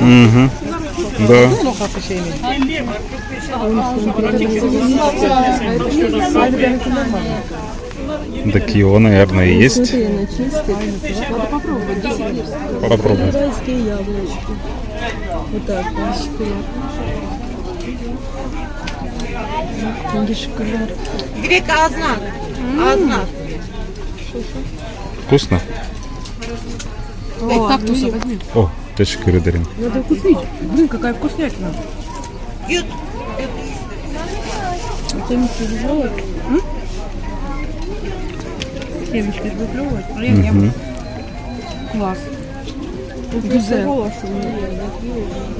Мгм. Да. Так его, наверное, и есть. Попробуй. Вот так, вот, шоколад. Где шоколад? Грек Азнак. Азнак. Вкусно? О, кактуса возьми. О, точка Рыдарин. Надо купить. Блин, какая вкуснятина. Ют. Это не тяжело. Семечки выплевывать. Мгм. Класс. Гюзе.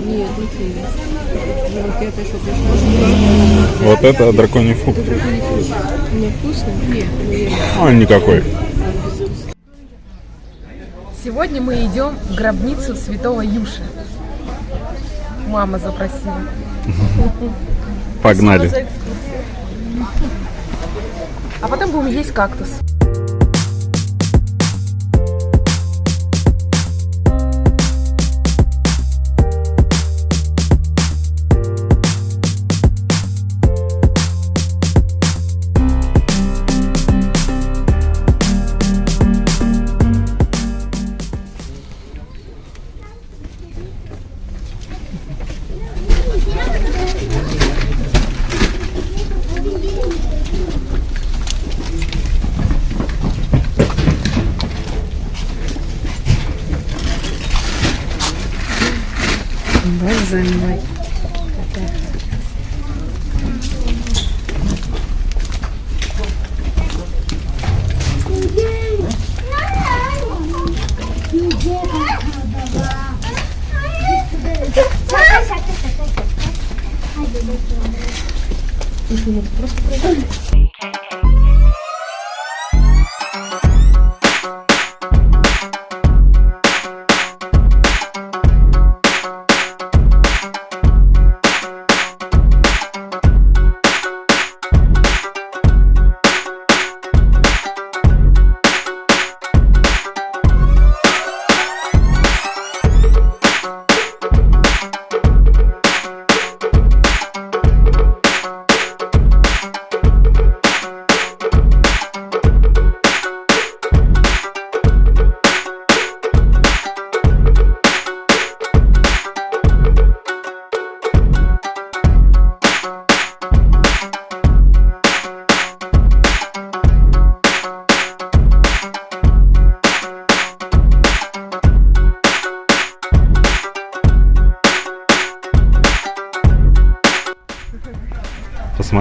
Нет, не. Вот это драконий фрукт. Мне вкусно? Нет. А, никакой. Сегодня мы идем в гробницу святого Юши. Мама запросила. Погнали. А потом будем есть кактус. Слушай, ну это просто прикольно.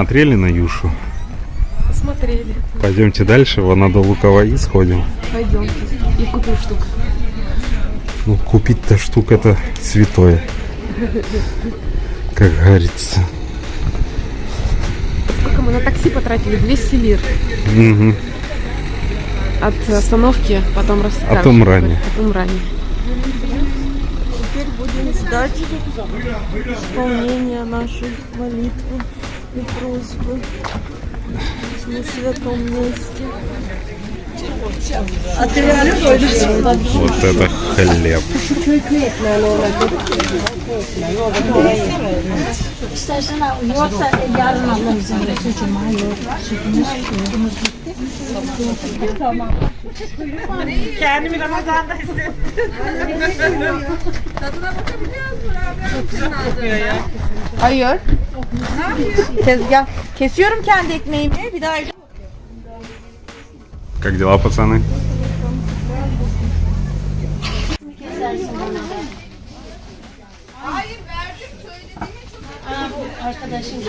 Посмотрели на Юшу? Посмотрели. Пойдемте дальше, вон надо Луковои сходим. Пойдемте. И купим штук. Ну, купить-то штука это святое. Как говорится. Сколько мы на такси потратили? 200 лир. Мгм. От остановки, потом расскажем. О том ранее. О том ранее. Теперь будем ждать исполнения нашей молитвы и просьбы на святом месте. Вот это хлеб. İstersen al, yoksa yarın alırız. Yani suçum yok. Sütümüz, sütümüz bitti. Kendimi Ramazan'da hissettim. Hayır. Tezgah. Kesiyorum kendi ekmeğimi. Bir daha Как дела, пацаны?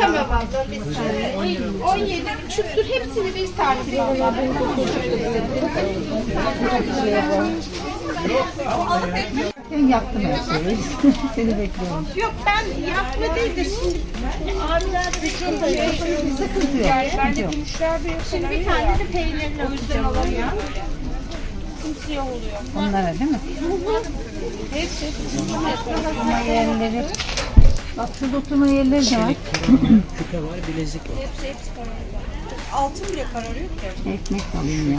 Tamam abla bir saniye. 17 buçuktur. Hepsini bir tartayım. yaptım her şeyi. Seni bekliyorum. Yok ben yapma değil de şimdi abiler de sıkıntı yok. Sıkıntı yok. Ben de gümüşler bir Şimdi bir tane de peynirli atacağım oraya. Simsiyah oluyor. Onlara değil mi? Hepsi. Oturma yerleri. Bak şurada oturma yerleri de var. Hepsi hepsi kararıyor. Altın bile kararıyor ki. Ekmek alayım ya.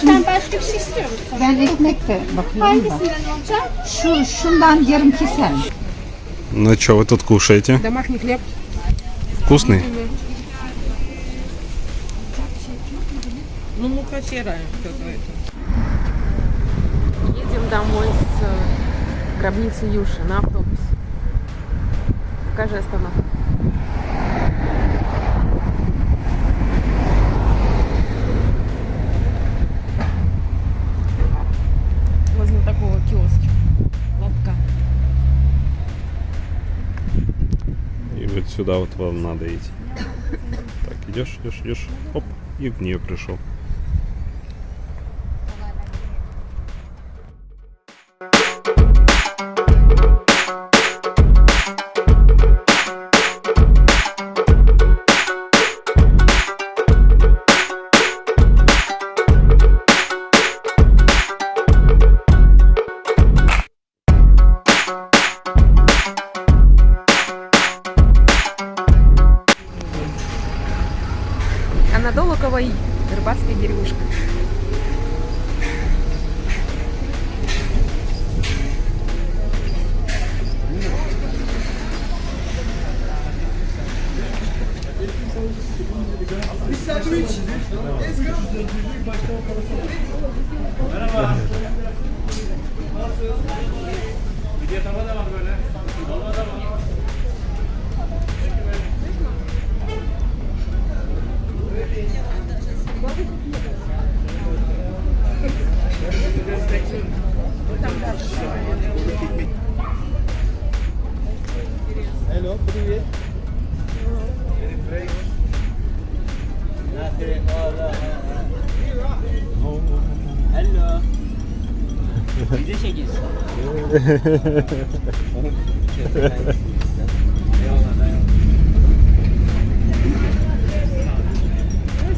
Sen başka bir şey istiyor musun? Ben ekmek de bakıyorum da. Hangisinden olacak? Şu şundan yarım keser. Ну что вы тут кушаете? Домашний хлеб. Вкусный? Ну, мука серая какая-то. Едем домой с э, гробницы Юши на автобусе. Покажи остановку. Возле такого киоска. Лотка. И вот сюда вот вам надо идти. Так, идешь, идешь, идешь. Оп, и в нее пришел. sandviç. Let's go. Merhaba. Nasılsınız? Video tamam da var böyle.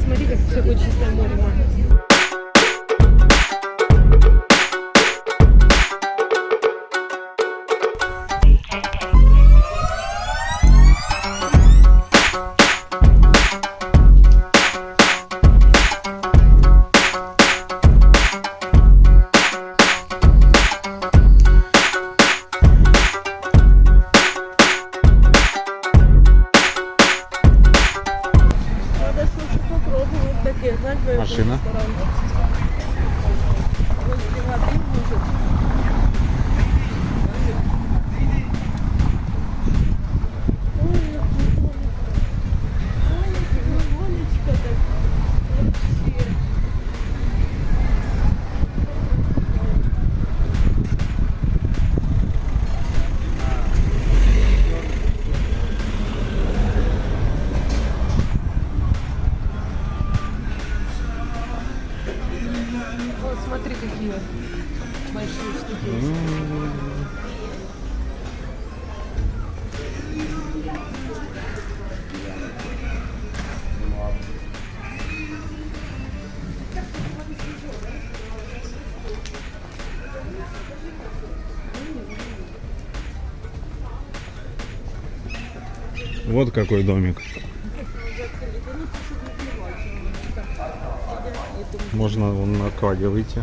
Смотри, как какое чистое море, Siema. Вот смотри, какие большие штуки. Вот какой домик. Можно вон на кладе выйти.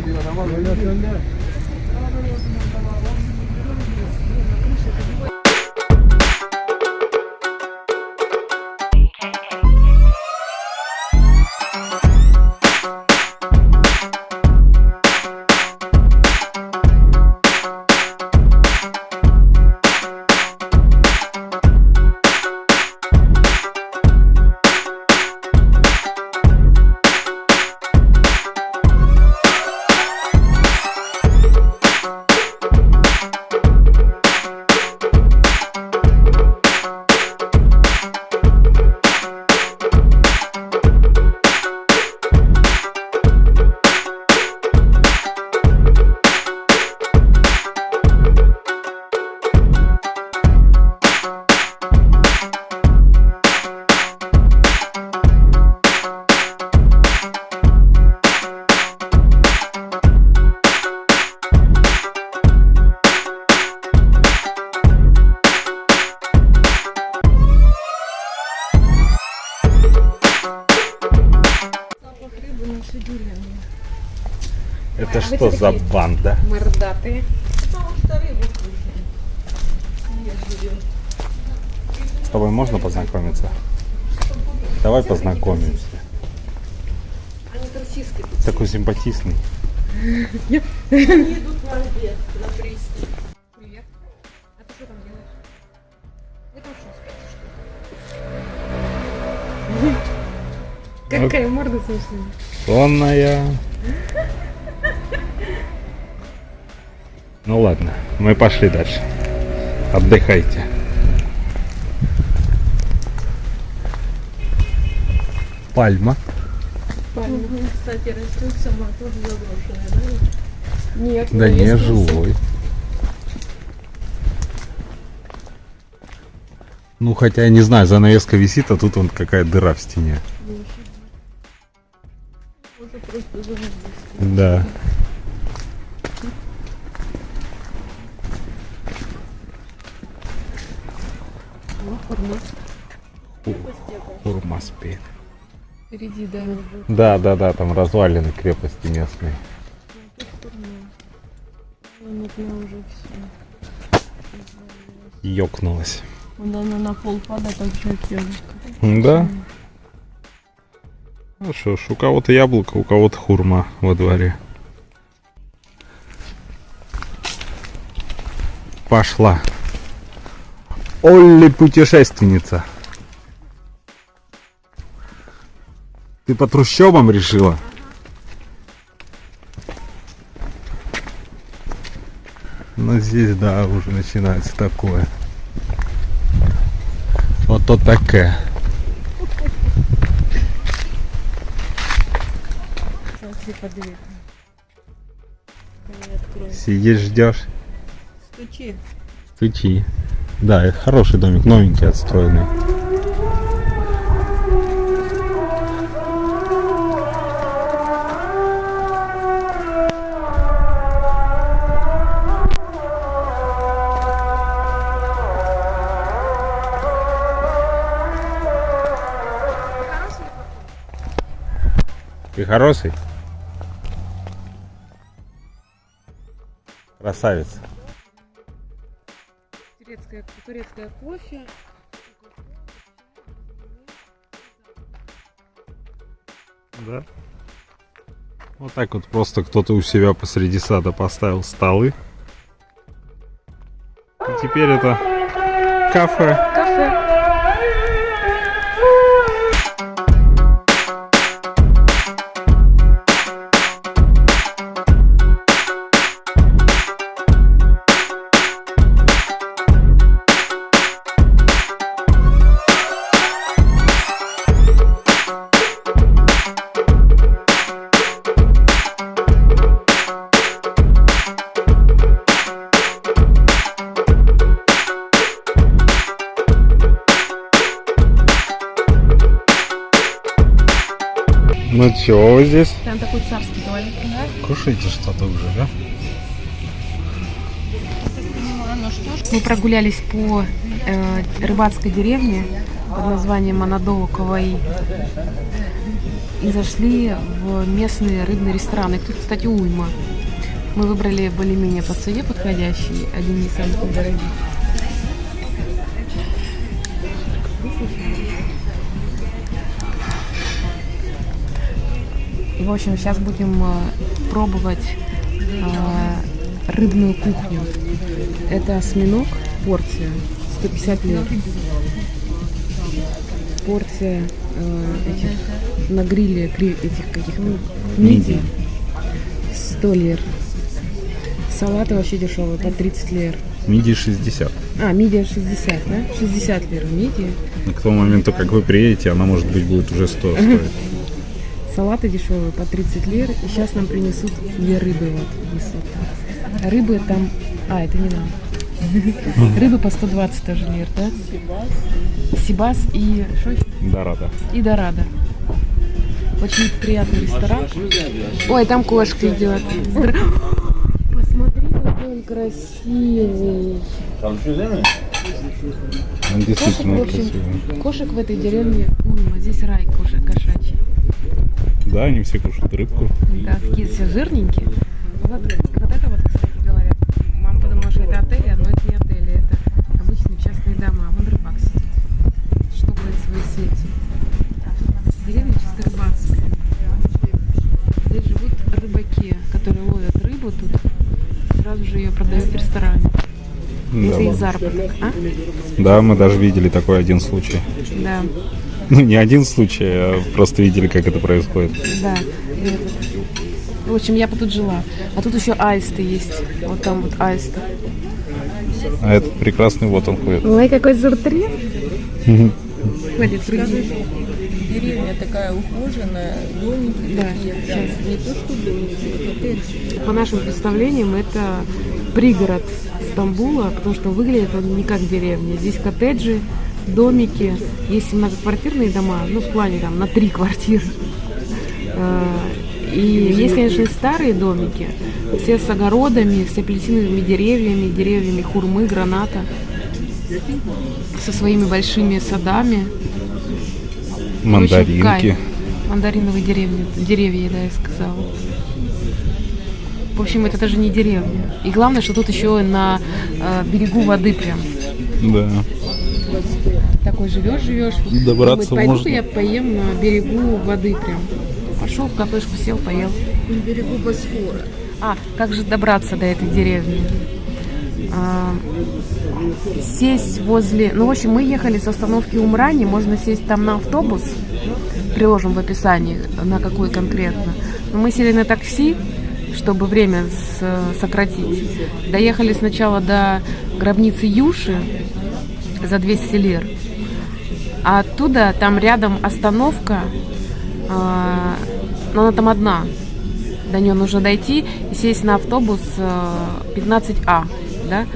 geliyor ama böyle önde. Что за банда? Мордатые. С тобой можно познакомиться? Давай познакомимся. Такой симпатичный. Они идут на обед, на пристань. Привет. А ты что там делаешь? Вы там что, спите, что ли? Какая морда смешная. Сонная. Ну ладно, мы пошли дальше. Отдыхайте. Пальма. Кстати, растет сама тоже заброшенная, да? Нет. Да не, живой. Ну, хотя я не знаю, занавеска висит, а тут вон какая дыра в стене. Да. Ху- Хурма спит. Впереди, да. Да, да, да, там развалины крепости местные. Ёкнулась. Вон она на пол падает, там человек. Да? Ну что ж, у кого-то яблоко, у кого-то хурма во дворе. Пошла. Олли путешественница. Ты по трущобам решила? Ну здесь, да, уже начинается такое. Вот то подвиг. Сидишь, ждешь, Стучи. стучи. Да, это хороший домик, новенький, отстроенный. Ты хороший? Красавец. Турецкая, турецкая кофе. Да. Вот так вот просто кто-то у себя посреди сада поставил столы. И теперь это кафе. Кафе. Ну чё вы здесь? Там такой царский туалет. Кушайте что-то уже, да? Мы прогулялись по э, рыбацкой деревне под названием Анадолу Каваи и зашли в местные рыбные рестораны. Их тут, кстати, уйма. Мы выбрали более-менее по цене подходящий, один из самых недорогих. И, в общем, сейчас будем э, пробовать э, рыбную кухню. Это осьминог, порция, 150 лет. Порция э, этих на гриле этих каких ну, мидий 100 лир. Салаты вообще дешевые, по 30 лир. Миди 60. А, мидия 60, да? 60 лир мидия. И к тому моменту, как вы приедете, она, может быть, будет уже 100 стоить. Салаты дешевые по 30 лир. И сейчас нам принесут две рыбы вот Рыбы там... А, это не нам. Рыбы по 120 тоже лир, да? Сибас и... Что еще? Да, рада. И Дорадо. Очень приятный ресторан. Ой, там кошка идет. Посмотри, какой он красивый. Он Кошек, действительно в общем, красивый. кошек в этой деревне уйма. Здесь рай кошек. Да, они все кушают рыбку. Да, такие все жирненькие. Вот, вот это вот, кстати говоря, мама подумала, что это отели, но это не отели, это обычные частные дома. Вон рыбак сидит, штукает свои сети. Деревня чисто рыбацкая. Здесь живут рыбаки, которые ловят рыбу тут, сразу же ее продают в ресторане. Это их заработок, а? Да, мы даже видели такой один случай. Да, Ну, не один случай, а просто видели, как это происходит. да. В общем, я бы тут жила. А тут еще аисты есть. Вот там вот аисты. А этот прекрасный вот он ходит. Ой, какой зуртрин. Ходит. Деревня такая ухоженная, домики Да, такие, прям, не то что домики. По нашим представлениям, это пригород Стамбула, потому что выглядит он не как деревня. Здесь коттеджи, домики, есть многоквартирные дома, ну, в плане там на три квартиры. Э, И есть, конечно, и старые домики, все с огородами, с апельсиновыми деревьями, деревьями хурмы, граната, со своими большими садами. Мандаринки. Мандариновые деревни, деревья, да, я сказала. В общем, это даже не деревня. И главное, что тут еще на э, берегу воды прям. Да. Такой живешь, живешь. Добраться Думает, можно. Я поем на берегу воды прям. Пошел в кафешку, сел, поел. На берегу Босфора. А, как же добраться до этой деревни? А, сесть возле... Ну, в общем, мы ехали с остановки Умрани, можно сесть там на автобус, приложим в описании, на какой конкретно. Но мы сели на такси, чтобы время с- сократить. Доехали сначала до гробницы Юши за 200 лир. А оттуда там рядом остановка, а, но она там одна. До нее нужно дойти и сесть на автобус э, 15А, да,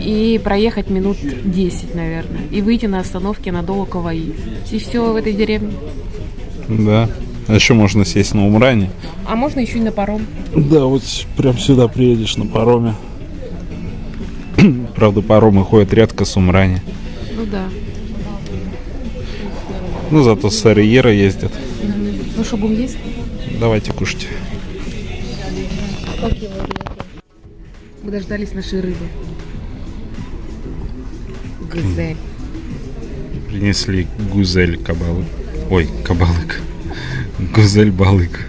и проехать минут 10, наверное, и выйти на остановке на Каваи. И все в этой деревне. Да. А еще можно сесть на Умране. А можно еще и на паром. Да, вот прям сюда приедешь на пароме. Правда, паромы ходят редко с Умрани. Ну да. Ну, зато с Сарьера ездят. Ну что, будем есть? Давайте кушать. Мы дождались нашей рыбы. Гюзель. Принесли гузель кабалы. Ой, кабалык. Гузель балык.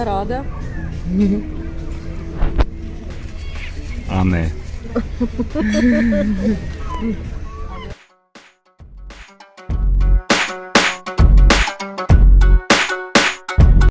Дорада. А не.